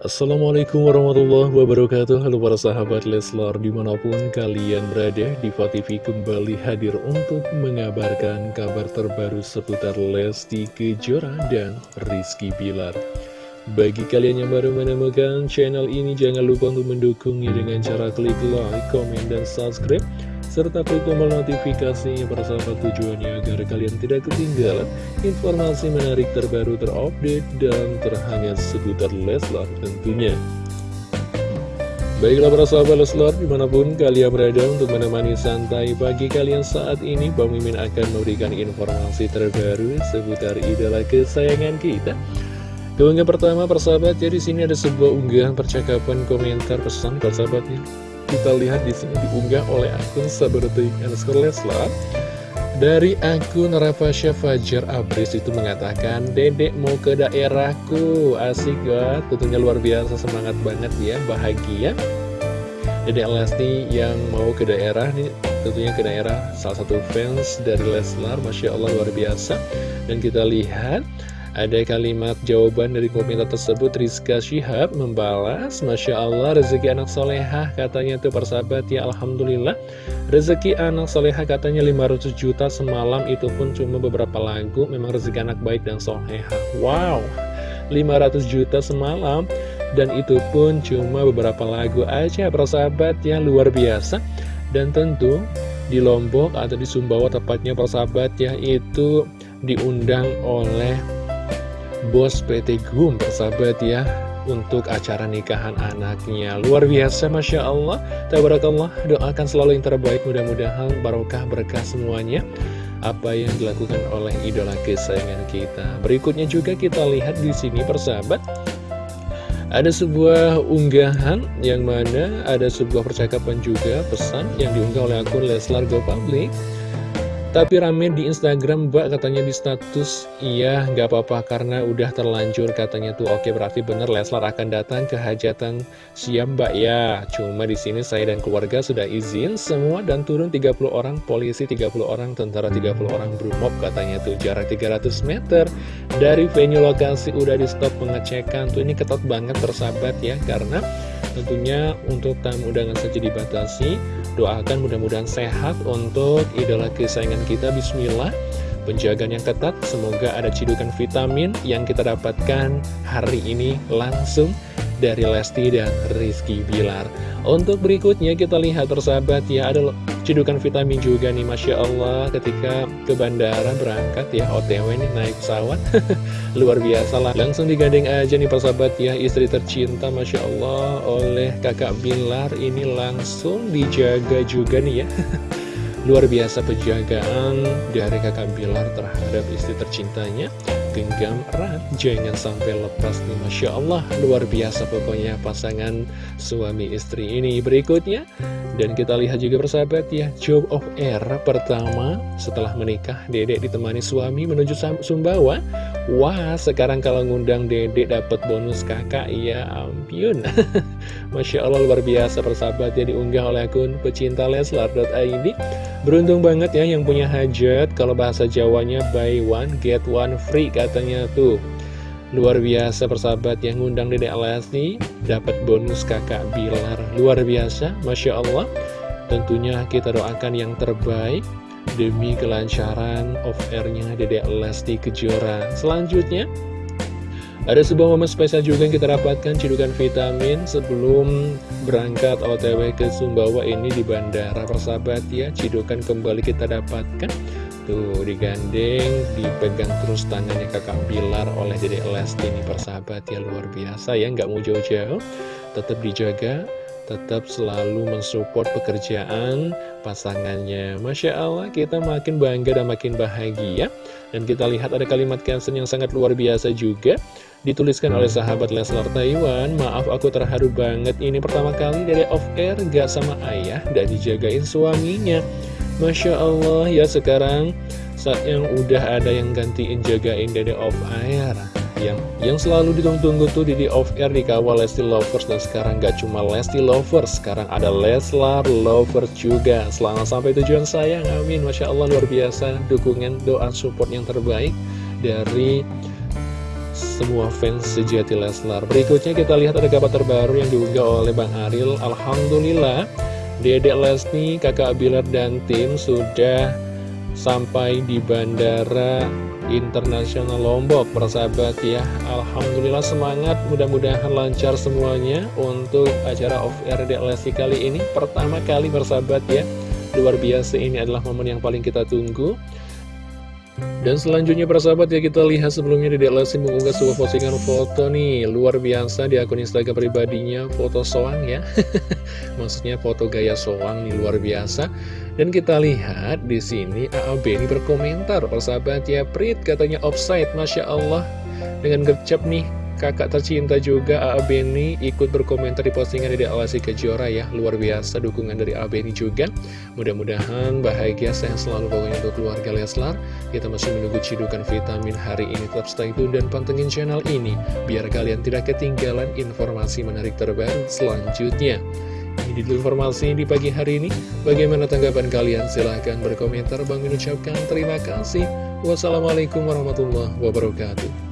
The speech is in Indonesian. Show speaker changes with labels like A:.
A: Assalamualaikum warahmatullahi wabarakatuh. Halo para sahabat Leslar di mana pun kalian berada Diva kembali hadir untuk mengabarkan kabar terbaru seputar Lesti Kejora dan Rizky Bilar. Bagi kalian yang baru menemukan channel ini jangan lupa untuk mendukungnya dengan cara klik like, komen, dan subscribe serta klik tombol notifikasinya sahabat tujuannya agar kalian tidak ketinggalan informasi menarik terbaru terupdate dan terhangat seputar Leslar tentunya. Baiklah para sahabat Leslar, di mana pun kalian berada untuk menemani santai pagi kalian saat ini, Bang Mimin akan memberikan informasi terbaru seputar idola kesayangan kita. Keunggahan pertama persahabat ya di sini ada sebuah unggahan percakapan komentar pesan persahabatnya kita lihat di sini diunggah oleh akun Sabertik underscore Leslar. Dari akun Rafasya Fajar Abris itu mengatakan Dedek mau ke daerahku. Asik banget, tentunya luar biasa semangat banget ya, bahagia. Dedek Lesti yang mau ke daerah nih tentunya ke daerah salah satu fans dari Leslar Masya Allah luar biasa. Dan kita lihat ada kalimat jawaban dari komentar tersebut Rizka Syihab membalas Masya Allah rezeki anak solehah katanya tuh persahabat. Ya Alhamdulillah. Rezeki anak solehah katanya 500 juta semalam itu pun cuma beberapa lagu. Memang rezeki anak baik dan solehah. Wow 500 juta semalam. Dan itu pun cuma beberapa lagu aja persahabat. Ya luar biasa. Dan tentu di Lombok atau di Sumbawa tepatnya persahabat ya itu diundang oleh bos PT GUM persahabat ya untuk acara nikahan anaknya. Luar biasa Masya Allah. Tabarakallah doakan selalu yang terbaik. Mudah-mudahan barokah berkah semuanya. Apa yang dilakukan oleh idola kesayangan kita. Berikutnya juga kita lihat di sini persahabat ada sebuah unggahan yang mana ada sebuah percakapan juga pesan yang diunggah oleh akun Leslar Go Public tapi rame di Instagram mbak katanya di status. Iya gak apa-apa karena udah terlanjur katanya tuh. Oke berarti bener Leslar akan datang ke hajatan siap mbak ya. Cuma di sini saya dan keluarga sudah izin semua dan turun 30 orang polisi 30 orang tentara 30 orang brimob katanya tuh. Jarak 300 meter Dari venue lokasi udah di stop pengecekan tuh. Ini ketat banget persahabat ya Karena tentunya untuk tamu undangan saja dibatasi Doakan mudah-mudahan sehat untuk idola kesayangan kita Bismillah. Penjagaan yang ketat Semoga ada cidukan vitamin yang kita dapatkan hari ini langsung dari Lesti dan Rizky Bilar. Untuk berikutnya kita lihat persahabat ya Ada cidukan vitamin juga nih Masya Allah. Ketika ke bandara berangkat ya OTW nih naik pesawat Luar biasa lah. Langsung digandeng aja nih persahabat ya. Istri tercinta Masya Allah oleh kakak Bilar. Ini langsung dijaga juga nih ya. Luar biasa penjagaan dari kakak Bilar terhadap istri tercintanya Genggam erat, jangan sampai lepas nih Masya Allah. Luar biasa pokoknya pasangan suami istri ini. Berikutnya, dan kita lihat juga persahabat ya Job of Air pertama setelah menikah Dedek ditemani suami menuju Sumbawa. Wah sekarang kalau ngundang dedek dapat bonus kakak ya ampun. Masya Allah luar biasa persahabat ya diunggah oleh akun pecinta leslar.id Beruntung banget ya yang punya hajat. Kalau bahasa Jawanya buy one get one free katanya tuh Luar biasa persahabat yang ngundang dedek Lesti Dapat bonus kakak Bilar. Luar biasa Masya Allah. Tentunya kita doakan yang terbaik Demi kelancaran off-airnya dedek Lesti Kejora. Selanjutnya ada sebuah momen spesial juga yang kita dapatkan cidukan vitamin sebelum berangkat OTW ke Sumbawa ini di bandara. Persahabat ya cidukan kembali kita dapatkan tuh digandeng dipegang terus tangannya kakak Bilar oleh Dede Lesti ini persahabat ya luar biasa ya nggak mau jauh-jauh tetap dijaga tetap selalu mensupport pekerjaan pasangannya. Masya Allah, kita makin bangga dan makin bahagia. Dan kita lihat ada kalimat caption yang sangat luar biasa juga. Dituliskan oleh sahabat Leslar Taiwan Maaf aku terharu banget Ini pertama kali dari off air Gak sama ayah Dan dijagain suaminya Masya Allah ya sekarang Saat yang udah ada yang gantiin jagain Dede off air. Yang yang selalu ditunggu-tunggu tuh di off air dikawal Lesti Lovers. Dan sekarang gak cuma Lesti Lovers sekarang ada Leslar Lovers juga. Selamat sampai tujuan sayang amin. Masya Allah luar biasa dukungan doa support yang terbaik dari semua fans sejati Leslar. Berikutnya kita lihat ada kabar terbaru yang diunggah oleh Bang Aril. Alhamdulillah Dedek Lesti, kakak Bilar dan tim sudah sampai di Bandara Internasional Lombok Persahabat ya. Alhamdulillah semangat mudah-mudahan lancar semuanya Untuk acara off air Lesti kali ini. Pertama kali bersahabat ya. Luar biasa ini adalah momen yang paling kita tunggu dan selanjutnya persahabat ya kita lihat sebelumnya Dedek Lesti mengunggah sebuah postingan foto nih. Luar biasa di akun Instagram pribadinya foto soang ya. Maksudnya foto gaya soang nih luar biasa. Dan kita lihat di sini AAB ini berkomentar persahabat ya Prit katanya offside Masya Allah. Dengan gercep nih kakak tercinta juga A.A. Beni ikut berkomentar di postingan dari Alasi Kejora ya Luar biasa dukungan dari A.A. Beni juga Mudah-mudahan bahagia sehat selalu pokoknya untuk keluarga Leslar Kita masih menunggu cidukan vitamin hari ini Tetap stay tune dan pantengin channel ini Biar kalian tidak ketinggalan informasi menarik terbaru selanjutnya ini dulu informasi di pagi hari ini. Bagaimana tanggapan kalian? Silahkan berkomentar. Bang mengucapkan terima kasih. Wassalamualaikum warahmatullahi wabarakatuh.